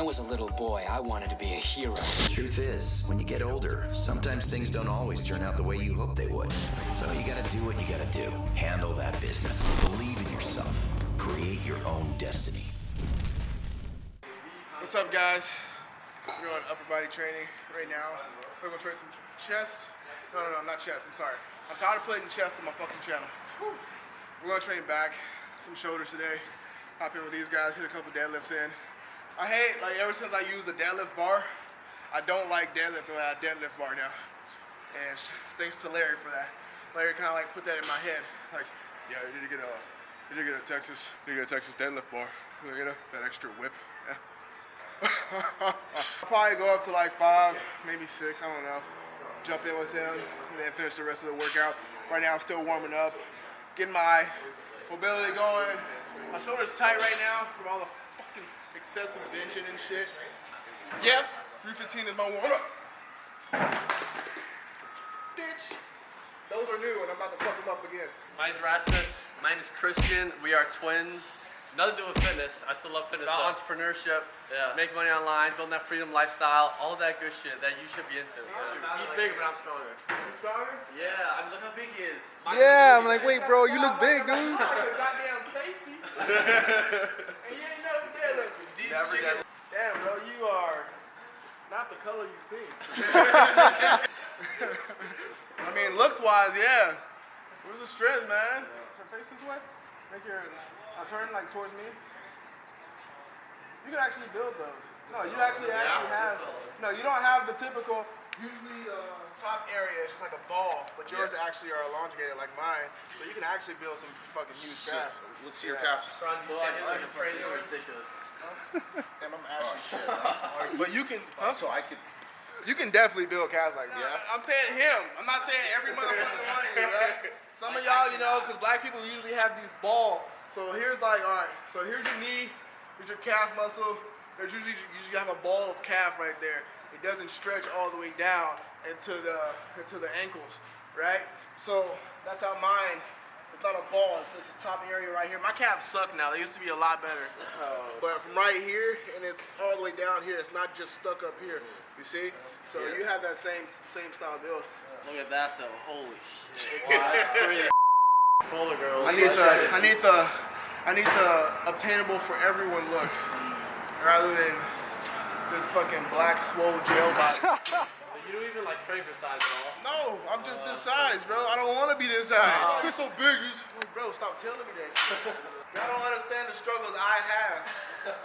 I was a little boy, I wanted to be a hero. The truth is, when you get older, sometimes things don't always turn out the way you hope they would. So you gotta do what you gotta do. Handle that business. Believe in yourself. Create your own destiny. What's up, guys? We're on upper body training right now. We're gonna train some chest. No, no, no, not chest. I'm sorry. I'm tired of putting chest on my fucking channel. Whew. We're gonna train back, some shoulders today. Hop in with these guys, hit a couple deadlifts in. I hate, like, ever since I used a deadlift bar, I don't like deadlifting without a deadlift bar now. And thanks to Larry for that. Larry kind of like put that in my head. Like, yeah, you need to get a, you need to get a Texas, you need to get a Texas deadlift bar. You get a, that extra whip. I'll probably go up to like five, maybe six, I don't know. Jump in with him and then finish the rest of the workout. Right now I'm still warming up, getting my mobility going. My shoulder's tight right now from all the excessive benching and shit. Yeah, 315 is my warm up. Bitch. Those are new and I'm about to fuck them up again. Mine's Rasmus. Mine is Christian. We are twins. Nothing to do with fitness. I still love fitness. About entrepreneurship. Yeah. Make money online, building that freedom lifestyle, all that good shit that you should be into. He's bigger, but I'm stronger. You stronger? Yeah, I mean, look how big he is. My Yeah, I'm like, wait, bro, you look big, dude. Goddamn safety. and you ain't never deadlifted. Never, never. Damn, bro, you are not the color you seem. I mean, looks wise, yeah. Where's the strength, man? Turn face this way. Make your uh, turn like towards me. You can actually build those. No, you actually actually have. No, you don't have the typical. Usually, uh, top area is just like a ball, but yours actually are elongated like mine, so you can actually build some fucking huge calves. Let's see your calves. Well, his are crazy or ridiculous. Damn, I'm actually But you can. Huh? So I could. You can definitely build calves like that. Yeah. I'm saying him. I'm not saying every motherfucker one of you, right? Some of y'all, you know, because black people usually have these ball. So here's like, all right. So here's your knee, here's your calf muscle. There's usually you usually have a ball of calf right there. It doesn't stretch all the way down into the into the ankles, right? So that's how mine. It's not a ball. It's just this top area right here. My calves suck now. They used to be a lot better. Oh. But from right here and it's all the way down here. It's not just stuck up here. You see? So you have that same same style build. Look at that though. Holy shit. Wow, that's pretty. Fuller girls. I need the I need the I need the obtainable for everyone look, rather than this fucking black swole jail body. You don't even like train for size at all. No, I'm just this size, bro. I don't want to be this size. Oh, You're so big. You just- like, bro, stop telling me that shit. Y'all don't understand the struggles I have.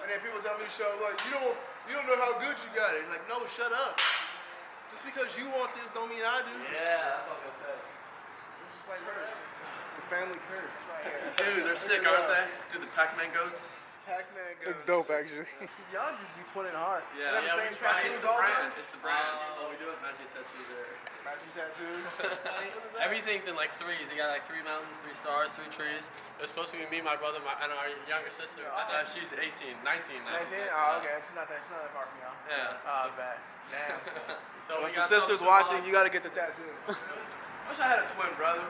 And then people tell me, show like, you don't, you don't know how good you got it. Like, no, shut up. Just because you want this don't mean I do. Yeah, that's what I was gonna say. It's just like hers. The family curse. Dude, they're sick, aren't they? Dude, the Pac-Man ghosts. Pac-Man goes. Looks dope, actually. Y'all just be twinning hard. Yeah, You have yeah, the we same try. It's the also? brand. It's the brand. Oh, we do have magic tattoos there. Matching tattoos. Everything's in like threes. You got like three mountains, three stars, three trees. It was supposed to be me, my brother, my, and our younger sister. Uh, she's 18, 19 now. 19? Oh, okay. She's not that, she's not that far from y'all. Yeah. Oh, bad. Damn. So If we the got sister's watching, you gotta get the tattoo. I Wish I had a twin brother.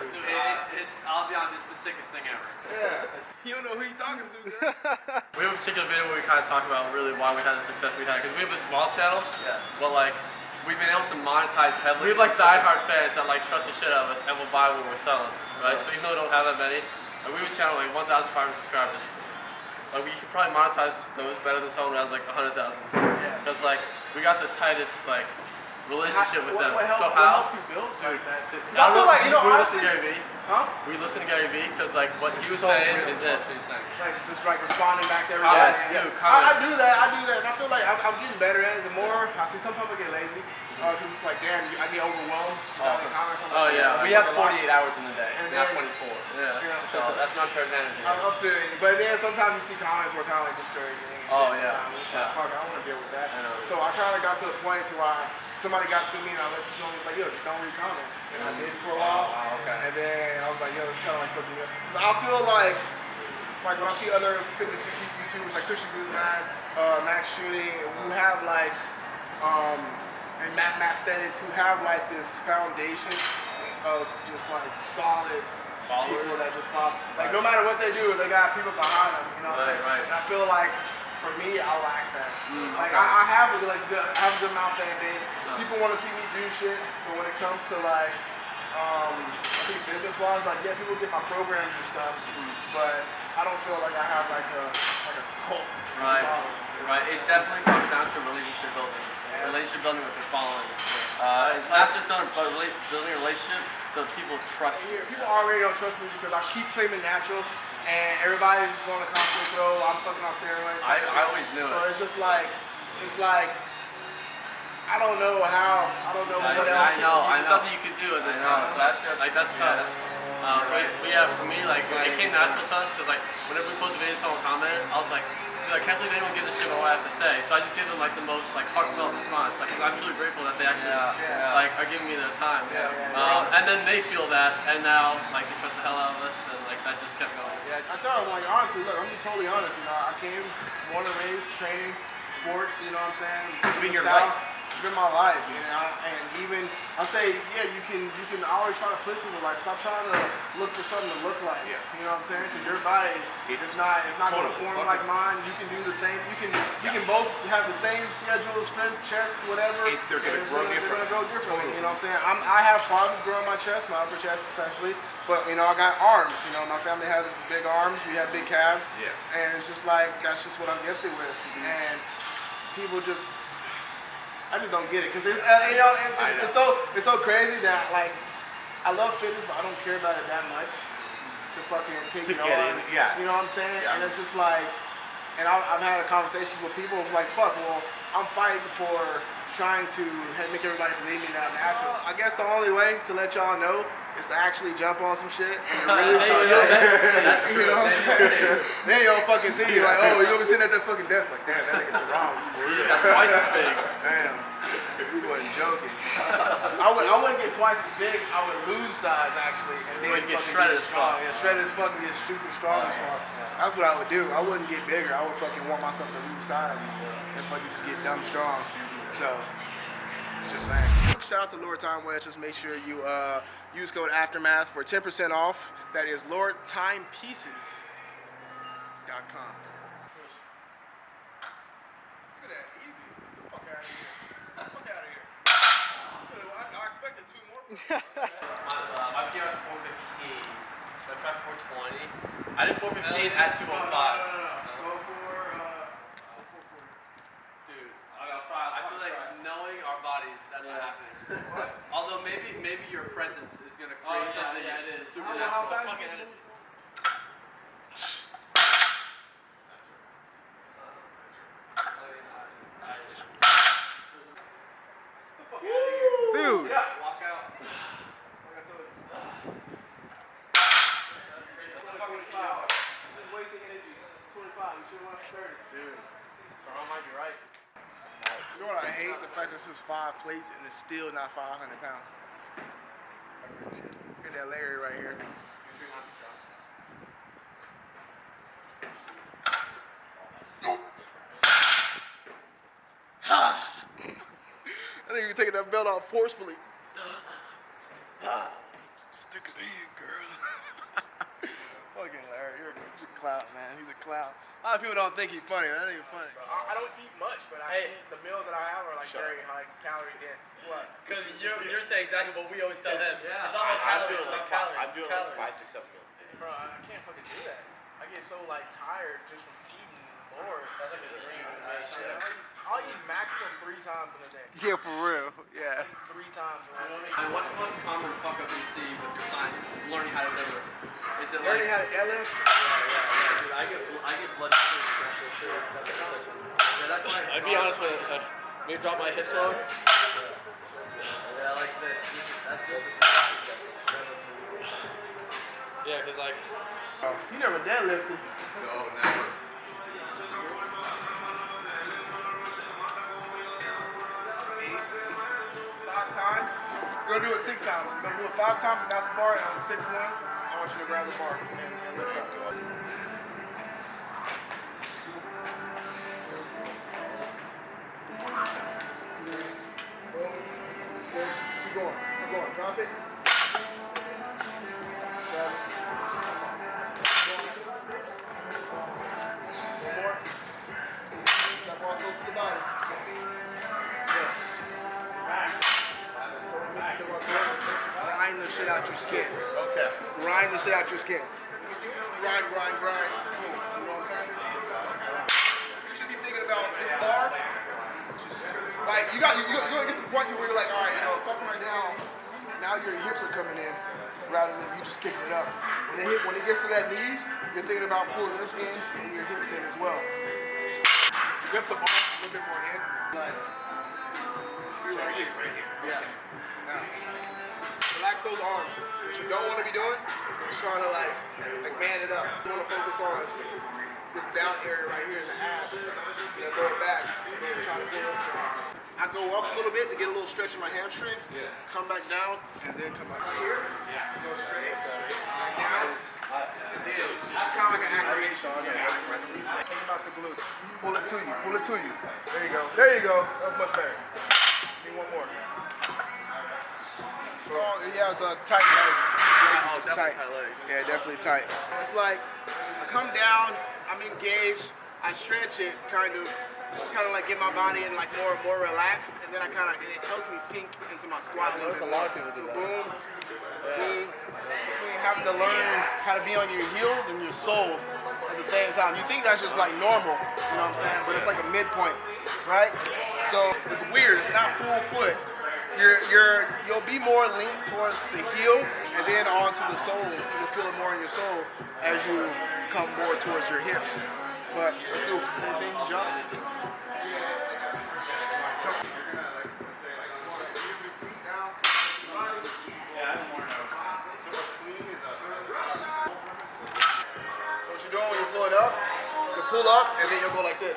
Dude, uh, it's, it's, I'll be honest, it's the sickest thing ever. Yeah. You don't know who you're talking to, girl. We have a particular video where we kind of talk about really why we had the success we had because we have a small channel, Yeah. but like we've been able to monetize heavily. We have like diehard fans that like trust the shit out of us and will buy what we're selling, right? So even though we don't have that many, like, we have a channel like 1,500 subscribers. Like we could probably monetize those better than someone who has like 100,000. Yeah. Because like we got the tightest like relationship with them. What, what so how? helped you build like that? I I feel like, you know, we honestly, listen to Gary Vee. huh? We listen to Gary Vee because like what he was So saying real, is bro. it. Like, just like responding back to everybody. Comments, Yeah. dude, I, I do that, I do that. And I feel like I'm, I'm getting better at it. The more, I see some people get lazy. Because it's like, damn, I get overwhelmed. with all the comments. I'm Oh like, yeah, I we have fuck a lot. 48 hours in the day, And not 24. Yeah. So that's not fair energy. I, I feel you. But then sometimes you see comments where kind of like discouraging. Oh, yeah. Um, Yeah. like, fuck, I don't want to deal with that. I. So I kind of got to the point to where somebody got to me and I listened to them. It's like, yo, just don't read comments. And I did for a while. Oh, okay. And then I was like, yo, it's kind of like something. I feel like, like when I see other fitness YouTubers like Christian Guzman, uh, Max Shooting, who have like, um, and Matt Matt who have like this foundation of just like solid people that just follow. Like no matter what they do, they got people behind them. You know Right, saying? right. And I feel like for me, I lack that. Like I, I have a like good, I have a good amount of fan base. People want to see me do shit, but when it comes to like, um, I think business wise, like yeah, people get my programs and stuff, but I don't feel like I have like a like a cult. Right. following. Right. It definitely comes down to relationship building. Relationship building with your following. Uh, not just done, but building a relationship so people trust you. People already don't trust me because I keep it natural, and everybody's just going to constantly throw. I'm fucking on steroids. I, I always knew So it. So it's just like, it's like, I don't know how, I don't know I, what I else. know, I know. nothing Nothing you could do at this time. So that's just like that's tough. Uh, but, but yeah, for me, like it came natural to us because like whenever we post a video, someone comment, I was like, dude, I can't believe anyone gives a shit about what I have to say. So I just give them like the most like heartfelt response. Like I'm truly grateful that they actually Yeah. like are giving me their time. Yeah, yeah, Um, and then they feel that, and now like they trust the hell out of us, and like that just kept going. Yeah, I tell them like honestly, look, I'm just totally honest. You know, I came born and raised training sports. You know what I'm saying? It's been your South, life. Been my life, you know. And even I say, yeah, you can you can always try to push people like stop trying to look for something to look like. Yeah. You know what I'm saying? Because your body it's not it's not going to form like mine. You can do the same. You can you can both have the same schedule, strength, chest, whatever. It- they're gonna and it's grow They're different. gonna grow differently. You know what I'm saying? I'm, I have problems growing my chest, my upper chest especially. But you know, I got arms. You know, my family has big arms. We have big calves. Yeah. And it's just like that's just what I'm gifted with. Mm-hmm. And people just, I just don't get it because it's uh, you know it's, it's, know. it's so it's so crazy that like I love fitness, but I don't care about it that much to fucking take To it get on. in, yeah. You know what I'm saying? Yeah. And it's just like, and I've, I've had conversations with people like, fuck, well, I'm fighting for trying to make everybody believe me that I'm natural. I guess the only way to let y'all know is to actually jump on some shit and really show you. You know what I'm saying? then y'all fucking see you like, oh, you're gonna be sitting at that fucking desk like, damn, that nigga's wrong. That's twice as big. Damn, you wasn't joking. I would, I wouldn't get twice as big. I would lose size actually, and then would get shredded as strong. fuck. Yeah, shredded as fuck and get stupid strong as fuck. That's what I would do. I wouldn't get bigger. I would fucking want myself to lose size and fucking just get dumb strong. So. Just saying. Shout out to Lord Time Wedge. Just make sure you uh, use code Aftermath for 10% off. That is LordTimePieces.com. Look at that, easy. Get the fuck out of here. Get the fuck out of here. I, I expected two more. My, uh, my PR is 415. So I tried 420. I did 415 at 205. Go for, uh, Dude, I'll try. I feel like knowing our bodies, that's not happening. Although maybe maybe your presence is gonna create yeah, something yeah, it is. supernatural. How- how fast Fucking you edit. Dude. Walk out. Just wasting energy. It's 25. You should want 30. Dude, so I might be right. You The fact that this is five plates and it's still not 500 pounds. Look at that Larry right here. I think you're taking that belt off forcefully. Stick it in, girl. Fucking Larry, you're a clown, man. He's a clown. A lot of people don't think he's funny. That ain't funny. I, I don't eat much, but I Hey. eat the meals that I have are like very high calorie dense. What? Because you're, you're saying exactly what we always tell them. Yeah. It's not I, about I'm calories, doing like five, calories. I'm doing calories. like five, six, seven meals a day. Bro, I I can't fucking do that. I get so like tired just from eating more. Sounds like a dream. I'll- I'll eat maximum three times in a day. Yeah, for real. Yeah. Three times in a day. And what's the most common fuck up you see with your clients learning how to deadlift? Is it Learning like, how to deadlift? dude, I get, I get blood sugar after a shit. Yeah, that's like. I'd be honest with you. Uh, maybe drop my hips low. Yeah, like this. this is, that's just the start. Yeah, because like You never deadlifted. No, never. Five times. You're gonna do it six times. You're gonna do it five times without the bar, and on six one, I want you to grab the bar and, and lift up. Keep going, keep going, drop it. Grind the shit out your skin. Grind the shit out your skin. Grind, grind, grind. Boom. You know what I'm saying? You should be thinking about this bar. Like you got you, you you're gonna get to the point to where you're like, all right, you know, fucking right now. Now your hips are coming in rather than you just kicking it up. When it hit, when it gets to that knees, you're thinking about pulling this in and your hips in as well. Grip the bar a little bit more in. Like, be right here. Yeah. Now, relax those arms. What you don't want to be doing is trying to like, like man it up. You want to focus on this down area right here in the abs. You know, lower back. And then try to pull up your arms. I go up a little bit to get a little stretch in my hamstrings. Yeah. Come back down and then come back here. Yeah. Go straight. Back down. And then it's kind of like an activation. Yeah. Like a reset. Think about the glutes. Pull it to you. Pull it to you. There you go. There you go. That's much better. Need one more. Oh, he has a tight leg. Legs are oh, just tight. tight legs. Yeah, definitely tight. It's like I come down, I'm engaged, I stretch it, kind of, just kind of like get my body in like more and more relaxed, and then I kind of it helps me sink into my squat. a little There's a lot more. of people do So that. boom, boom. Between having to learn how to be on your heels and your soul at the same time. You think that's just like normal, you know what I'm saying? But it's like a midpoint, right? So it's weird. It's not full foot. You're you're you'll be more linked towards the heel and then onto the sole. You'll feel it more in your sole as you come more towards your hips. But do same thing, jumps. So what you're doing when you're pulling up, you pull up and then you'll go like this.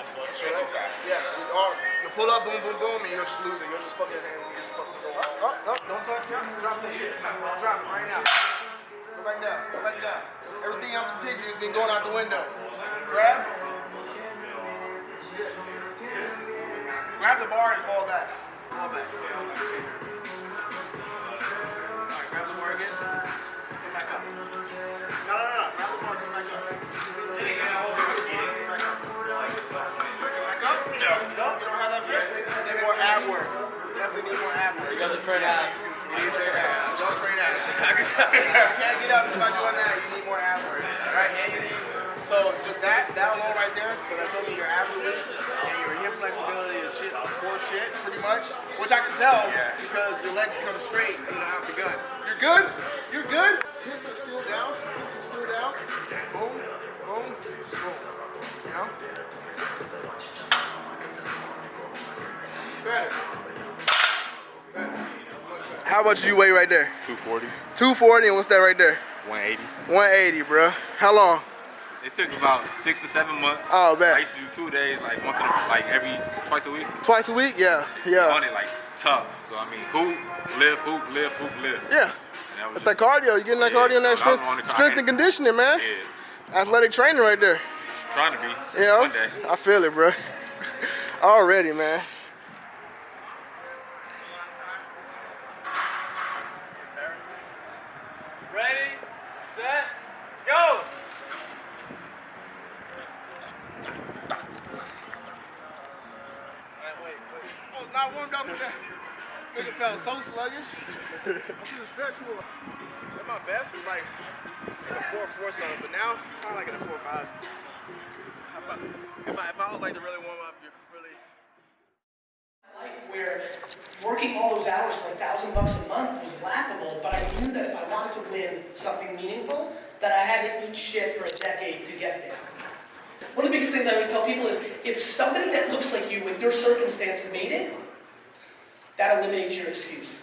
Yeah, you, or you pull up, boom, boom, boom, and you'll just lose it. You'll just fucking, you just fucking go up, up, up. Don't touch me. Drop that shit. Drop it right now. Go back down. Go back down. Everything I'm teaching has been going out the window. Grab. Grab the bar and fall back. Fall back. Train abs. You need abs. Don't train abs. you can't get up without doing that. You need more ab work. Right? And you need. So just that, that alone right there. So that's me your ab release and your hip flexibility is shit, poor shit, pretty much. Which I can tell because your legs come straight and you don't have the gun. You're good. You're good. Hips are still down. Hips are still down. Boom, boom, boom. You know. Better. How much do you weigh right there? 240, 240 and what's that right there? 180. 180, bro. How long? It took about six to seven months. Oh, man. I used to do two days, like once in a, like every twice a week. Twice a week? Yeah, yeah. On it like tough. So I mean, hoop, live, hoop, live, hoop, live. Yeah. That was That's that cardio. You getting that Yeah, cardio and that so strength, on the car- strength and conditioning, man. Yeah, Athletic training right there. trying to be. You know? One day. I feel it, bro. Already, man. Ready, set, go! Alright, wait, wait. I was not warmed up with that. Nigga felt so sluggish. I feel stressful. At my best was like in a four four something, but now kind of like in a four five. If I, if I if I was like to really warm up, you're really. life where working all those hours for a thousand bucks a month was laughable, but I knew that if I wanted to win something meaningful, that I had to eat shit for a decade to get there. One of the biggest things I always tell people is if somebody that looks like you with your circumstance made it, that eliminates your excuse.